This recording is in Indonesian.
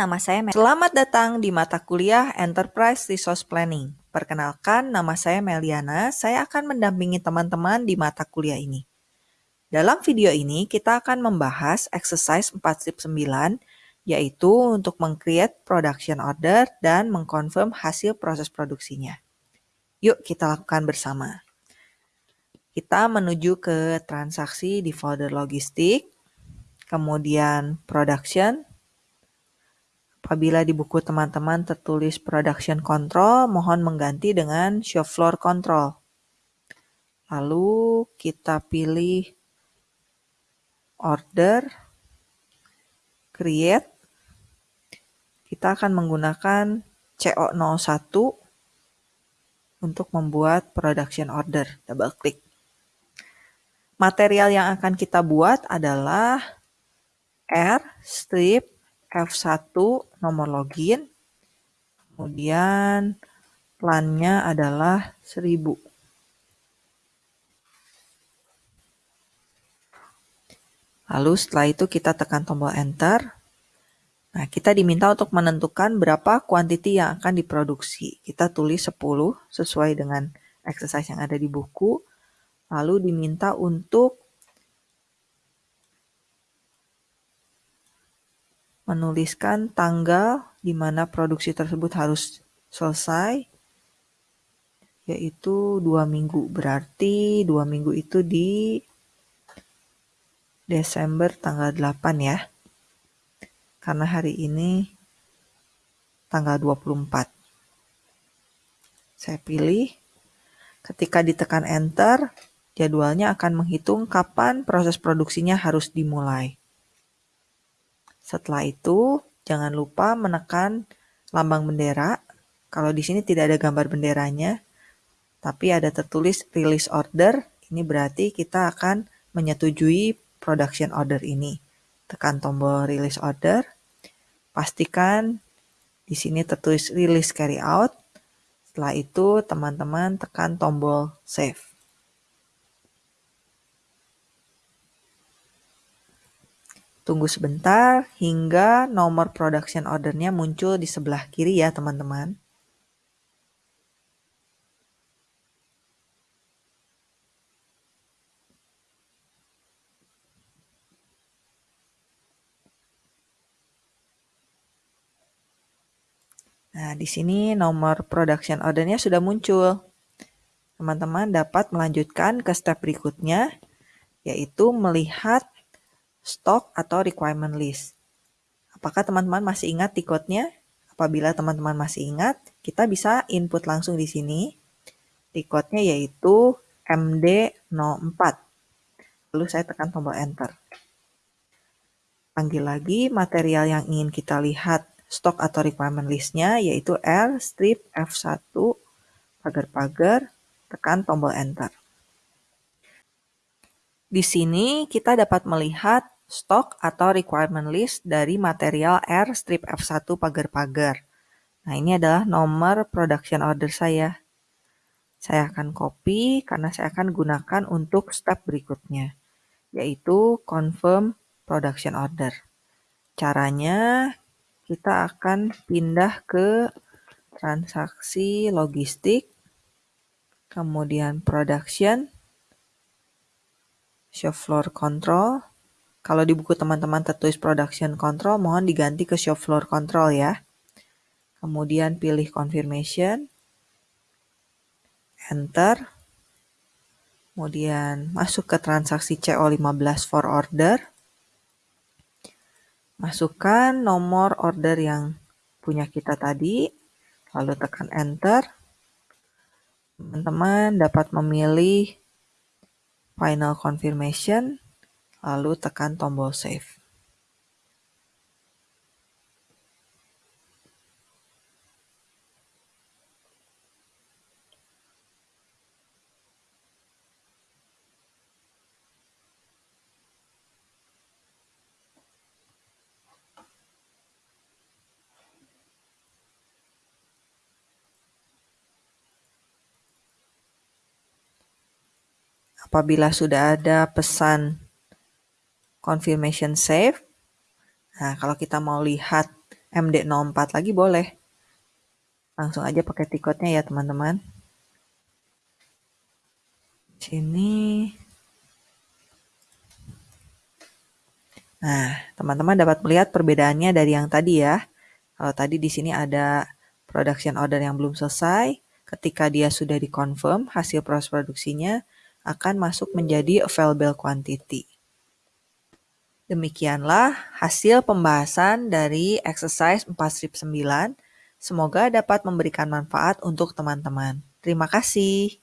nama saya Mel. Selamat datang di mata kuliah Enterprise Resource Planning. Perkenalkan, nama saya Meliana. Saya akan mendampingi teman-teman di mata kuliah ini. Dalam video ini, kita akan membahas exercise 4.9, yaitu untuk meng-create production order dan mengkonfirm hasil proses produksinya. Yuk kita lakukan bersama. Kita menuju ke transaksi di folder logistik, kemudian production, Apabila di buku teman-teman tertulis production control, mohon mengganti dengan shop floor control. Lalu kita pilih order, create. Kita akan menggunakan CO01 untuk membuat production order. Double klik. Material yang akan kita buat adalah R strip F1 nomor login, kemudian plannya adalah 1000. Lalu setelah itu kita tekan tombol enter. Nah, kita diminta untuk menentukan berapa kuantiti yang akan diproduksi. Kita tulis 10 sesuai dengan exercise yang ada di buku. Lalu diminta untuk menuliskan tanggal di mana produksi tersebut harus selesai, yaitu dua minggu. Berarti dua minggu itu di Desember tanggal 8 ya. Karena hari ini tanggal 24. Saya pilih. Ketika ditekan enter, jadwalnya akan menghitung kapan proses produksinya harus dimulai. Setelah itu, jangan lupa menekan lambang bendera. Kalau di sini tidak ada gambar benderanya, tapi ada tertulis release order, ini berarti kita akan menyetujui production order ini. Tekan tombol release order, pastikan di sini tertulis release carry out. Setelah itu, teman-teman tekan tombol save. Tunggu sebentar hingga nomor production ordernya muncul di sebelah kiri ya teman-teman. Nah, di sini nomor production ordernya sudah muncul. Teman-teman dapat melanjutkan ke step berikutnya, yaitu melihat stok atau requirement list. Apakah teman-teman masih ingat tiketnya? Apabila teman-teman masih ingat, kita bisa input langsung di sini. Tiketnya yaitu MD04. Lalu saya tekan tombol enter. Panggil lagi material yang ingin kita lihat stok atau requirement listnya yaitu R strip F1 pagar-pagar tekan tombol enter. Di sini kita dapat melihat stok atau requirement list dari material R strip F1 pagar-pagar. Nah, ini adalah nomor production order saya. Saya akan copy karena saya akan gunakan untuk step berikutnya, yaitu confirm production order. Caranya, kita akan pindah ke transaksi logistik, kemudian production, shop floor control. Kalau di buku teman-teman tertulis production control, mohon diganti ke shop floor control ya. Kemudian pilih confirmation, enter. Kemudian masuk ke transaksi CO15 for order. Masukkan nomor order yang punya kita tadi, lalu tekan enter. Teman-teman dapat memilih final confirmation, lalu tekan tombol save. apabila sudah ada pesan confirmation save. Nah, kalau kita mau lihat MD04 lagi boleh. Langsung aja pakai tiketnya ya teman-teman. Sini. Nah, teman-teman dapat melihat perbedaannya dari yang tadi ya. Kalau tadi di sini ada production order yang belum selesai, ketika dia sudah dikonfirm hasil proses produksinya akan masuk menjadi available quantity. Demikianlah hasil pembahasan dari exercise 4 9. Semoga dapat memberikan manfaat untuk teman-teman. Terima kasih.